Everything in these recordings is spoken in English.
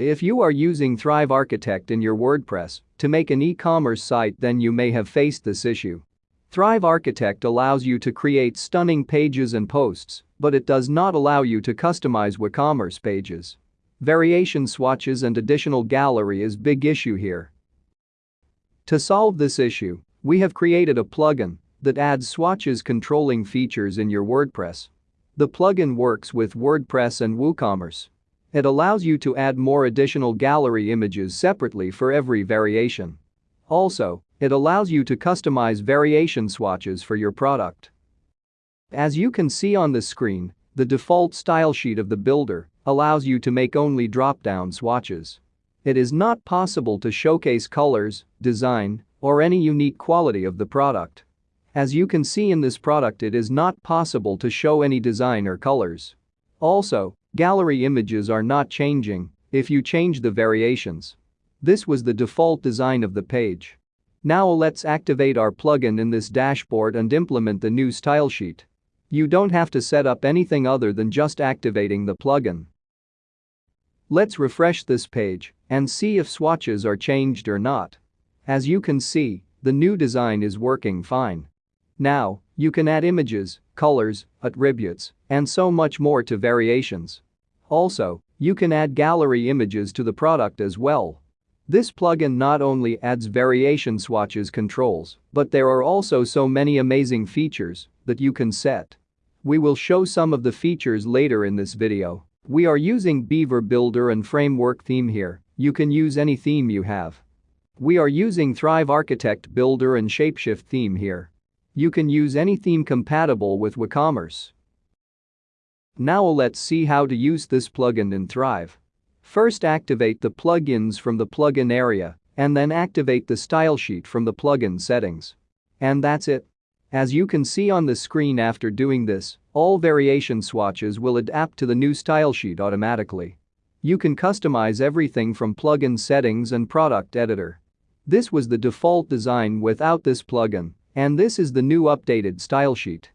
If you are using Thrive Architect in your WordPress to make an e-commerce site then you may have faced this issue. Thrive Architect allows you to create stunning pages and posts, but it does not allow you to customize WooCommerce pages. Variation swatches and additional gallery is big issue here. To solve this issue, we have created a plugin that adds swatches controlling features in your WordPress. The plugin works with WordPress and WooCommerce. It allows you to add more additional gallery images separately for every variation. Also, it allows you to customize variation swatches for your product. As you can see on the screen, the default style sheet of the builder allows you to make only drop-down swatches. It is not possible to showcase colors, design, or any unique quality of the product. As you can see in this product it is not possible to show any design or colors. Also, gallery images are not changing if you change the variations. This was the default design of the page. Now let's activate our plugin in this dashboard and implement the new style sheet. You don't have to set up anything other than just activating the plugin. Let's refresh this page and see if swatches are changed or not. As you can see, the new design is working fine. Now, you can add images, colors, attributes, and so much more to variations. Also, you can add gallery images to the product as well. This plugin not only adds variation swatches controls, but there are also so many amazing features that you can set. We will show some of the features later in this video. We are using Beaver Builder and Framework theme here, you can use any theme you have. We are using Thrive Architect Builder and Shapeshift theme here. You can use any theme compatible with WooCommerce. Now let's see how to use this plugin in Thrive. First activate the plugins from the plugin area and then activate the style sheet from the plugin settings. And that's it. As you can see on the screen after doing this, all variation swatches will adapt to the new style sheet automatically. You can customize everything from plugin settings and product editor. This was the default design without this plugin, and this is the new updated style sheet.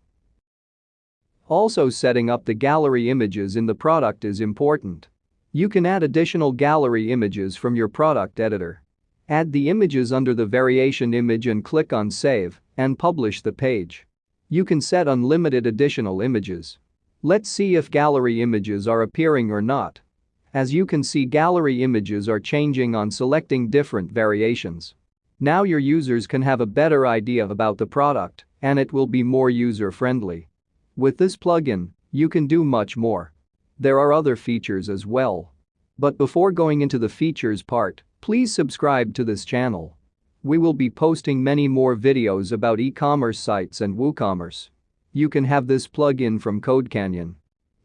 Also setting up the gallery images in the product is important. You can add additional gallery images from your product editor. Add the images under the variation image and click on save and publish the page. You can set unlimited additional images. Let's see if gallery images are appearing or not. As you can see gallery images are changing on selecting different variations. Now your users can have a better idea about the product and it will be more user-friendly. With this plugin, you can do much more. There are other features as well. But before going into the features part, please subscribe to this channel. We will be posting many more videos about e-commerce sites and WooCommerce. You can have this plugin from CodeCanyon.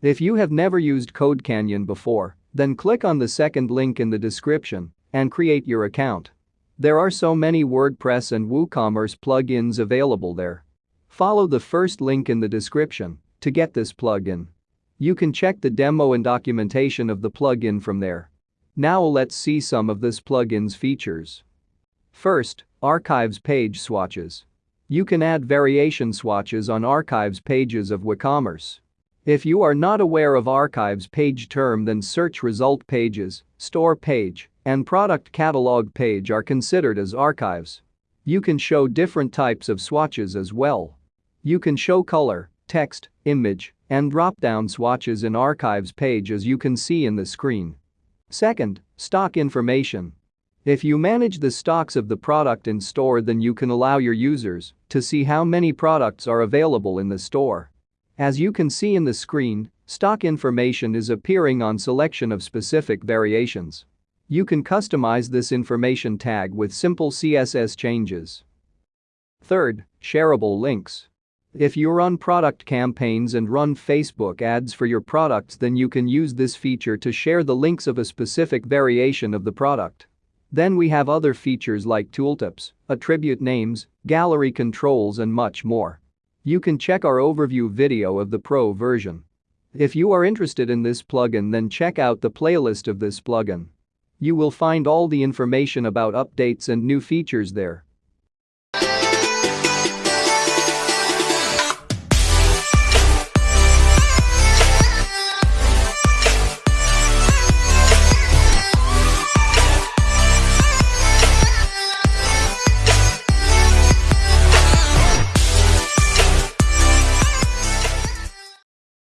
If you have never used CodeCanyon before, then click on the second link in the description and create your account. There are so many WordPress and WooCommerce plugins available there. Follow the first link in the description to get this plugin. You can check the demo and documentation of the plugin from there. Now let's see some of this plugin's features. First, Archives page swatches. You can add variation swatches on archives pages of WooCommerce. If you are not aware of archives page term then search result pages, store page, and product catalog page are considered as archives. You can show different types of swatches as well. You can show color, text, image, and drop-down swatches in archives page as you can see in the screen. Second, stock information. If you manage the stocks of the product in store then you can allow your users to see how many products are available in the store. As you can see in the screen, stock information is appearing on selection of specific variations. You can customize this information tag with simple CSS changes. Third, shareable links. If you run product campaigns and run Facebook ads for your products then you can use this feature to share the links of a specific variation of the product. Then we have other features like tooltips, attribute names, gallery controls and much more. You can check our overview video of the pro version. If you are interested in this plugin then check out the playlist of this plugin. You will find all the information about updates and new features there.